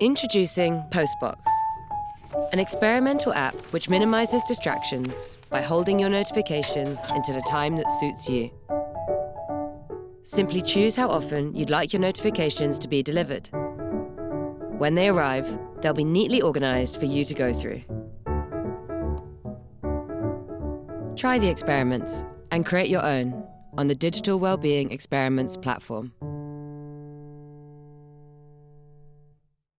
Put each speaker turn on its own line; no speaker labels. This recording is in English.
Introducing Postbox, an experimental app which minimizes distractions by holding your notifications until a time that suits you. Simply choose how often you'd like your notifications to be delivered. When they arrive, they'll be neatly organized for you to go through. Try the experiments and create your own on the Digital Wellbeing Experiments platform.